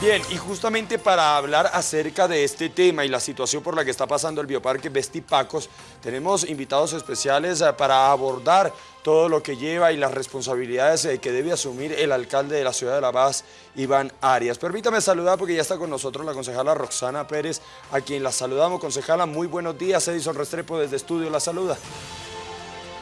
Bien, y justamente para hablar acerca de este tema y la situación por la que está pasando el Bioparque Vestipacos, tenemos invitados especiales eh, para abordar todo lo que lleva y las responsabilidades eh, que debe asumir el alcalde de la ciudad de La Paz, Iván Arias. Permítame saludar porque ya está con nosotros la concejala Roxana Pérez, a quien la saludamos. Concejala, muy buenos días. Edison Restrepo desde Estudio la saluda.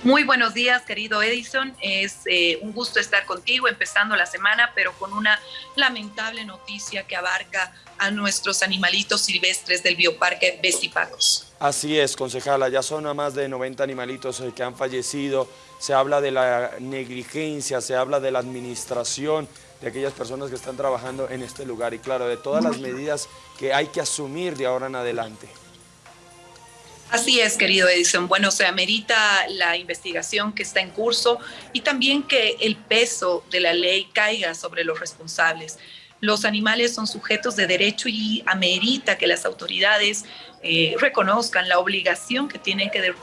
Muy buenos días, querido Edison. Es eh, un gusto estar contigo empezando la semana, pero con una lamentable noticia que abarca a nuestros animalitos silvestres del Bioparque Vestipacos. Así es, concejala, ya son a más de 90 animalitos eh, que han fallecido. Se habla de la negligencia, se habla de la administración de aquellas personas que están trabajando en este lugar y claro, de todas las medidas que hay que asumir de ahora en adelante. Así es, querido Edison. Bueno, se amerita la investigación que está en curso y también que el peso de la ley caiga sobre los responsables. Los animales son sujetos de derecho y amerita que las autoridades eh, reconozcan la obligación que tienen que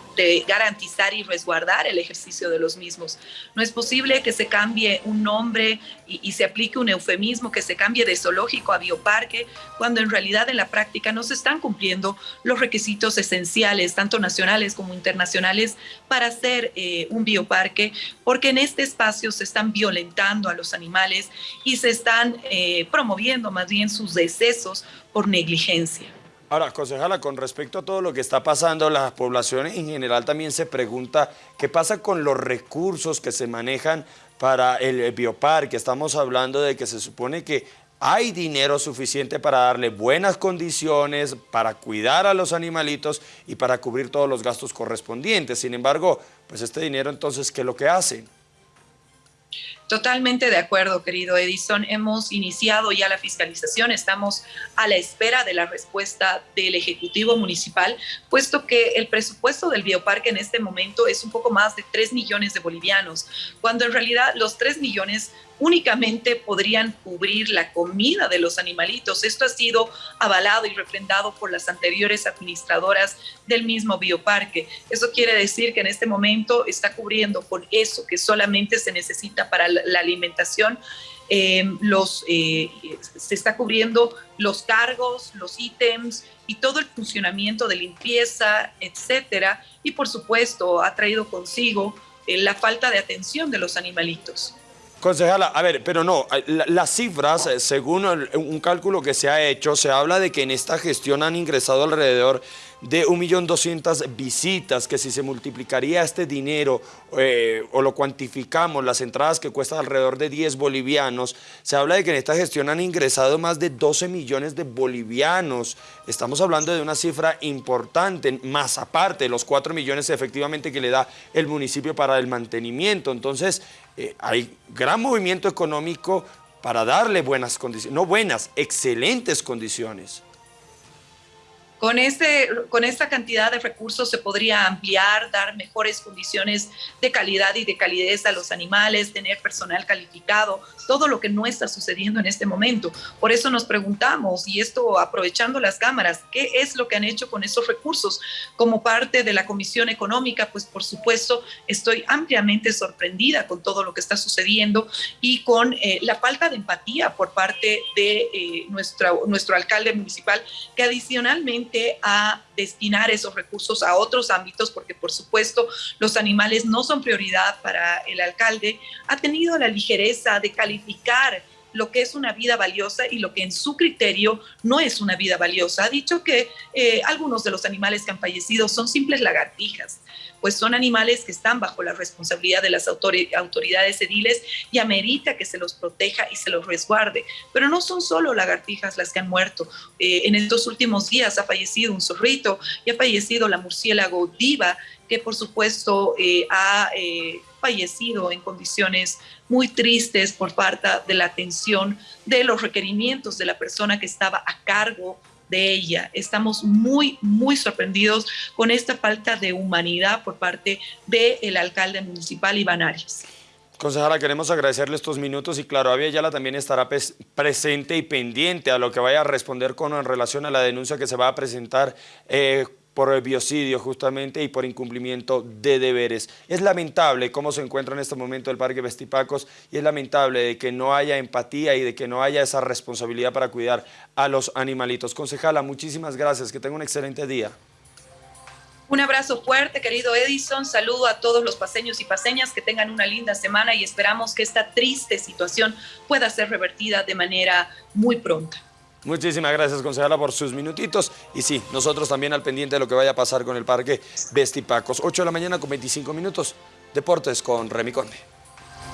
garantizar y resguardar el ejercicio de los mismos. No es posible que se cambie un nombre y, y, se aplique un eufemismo, que se cambie de zoológico a bioparque, cuando en realidad en la práctica no se están cumpliendo los requisitos esenciales, tanto nacionales como internacionales, para hacer eh, un bioparque, porque en este espacio se están violentando a los animales y se están eh, promoviendo más bien sus decesos por negligencia. Ahora, concejala, con respecto a todo lo que está pasando, la población en general también se pregunta qué pasa con los recursos que se manejan para el bioparque. Estamos hablando de que se supone que hay dinero suficiente para darle buenas condiciones, para cuidar a los animalitos y para cubrir todos los gastos correspondientes. Sin embargo, pues este dinero entonces, ¿qué es lo que hacen? Totalmente de acuerdo, querido Edison. Hemos iniciado ya la fiscalización, estamos a la espera de la respuesta del Ejecutivo Municipal, puesto que el presupuesto del bioparque en este momento es un poco más de 3 millones de bolivianos, cuando en realidad los 3 millones únicamente podrían cubrir la comida de los animalitos. Esto ha sido avalado y refrendado por las anteriores administradoras del mismo bioparque. Eso quiere decir que en este momento está cubriendo con eso que solamente se necesita para la alimentación eh, los, eh, se está cubriendo los cargos, los ítems y todo el funcionamiento de limpieza, etcétera. Y por supuesto ha traído consigo eh, la falta de atención de los animalitos. Concejala, a ver, pero no, las cifras, según un cálculo que se ha hecho, se habla de que en esta gestión han ingresado alrededor de 1.200.000 visitas, que si se multiplicaría este dinero eh, o lo cuantificamos, las entradas que cuestan alrededor de 10 bolivianos, se habla de que en esta gestión han ingresado más de 12 millones de bolivianos. Estamos hablando de una cifra importante, más aparte de los 4 millones efectivamente que le da el municipio para el mantenimiento. Entonces, eh, hay gran movimiento económico para darle buenas condiciones, no buenas, excelentes condiciones. Con, este, con esta cantidad de recursos se podría ampliar, dar mejores condiciones de calidad y de calidez a los animales, tener personal calificado, todo lo que no está sucediendo en este momento. Por eso nos preguntamos, y esto aprovechando las cámaras, ¿qué es lo que han hecho con esos recursos? Como parte de la Comisión Económica, pues por supuesto estoy ampliamente sorprendida con todo lo que está sucediendo y con eh, la falta de empatía por parte de eh, nuestro, nuestro alcalde municipal, que adicionalmente a destinar esos recursos a otros ámbitos, porque por supuesto los animales no son prioridad para el alcalde, ha tenido la ligereza de calificar lo que es una vida valiosa y lo que en su criterio no es una vida valiosa. Ha dicho que eh, algunos de los animales que han fallecido son simples lagartijas, pues son animales que están bajo la responsabilidad de las autoridades ediles y amerita que se los proteja y se los resguarde. Pero no son solo lagartijas las que han muerto. Eh, en estos últimos días ha fallecido un zorrito y ha fallecido la murciélago diva, que por supuesto eh, ha fallecido en condiciones muy tristes por parte de la atención de los requerimientos de la persona que estaba a cargo de ella. Estamos muy, muy sorprendidos con esta falta de humanidad por parte del alcalde municipal Iván Arias. Concejala, queremos agradecerle estos minutos y claro, Avia Yala también estará presente y pendiente a lo que vaya a responder con relación a la denuncia que se va a presentar eh, por biocidio justamente y por incumplimiento de deberes. Es lamentable cómo se encuentra en este momento el Parque Vestipacos y es lamentable de que no haya empatía y de que no haya esa responsabilidad para cuidar a los animalitos. Concejala, muchísimas gracias, que tenga un excelente día. Un abrazo fuerte, querido Edison. Saludo a todos los paseños y paseñas que tengan una linda semana y esperamos que esta triste situación pueda ser revertida de manera muy pronta. Muchísimas gracias, concejala, por sus minutitos. Y sí, nosotros también al pendiente de lo que vaya a pasar con el parque Vestipacos. 8 de la mañana con 25 minutos. Deportes con Remy Conde.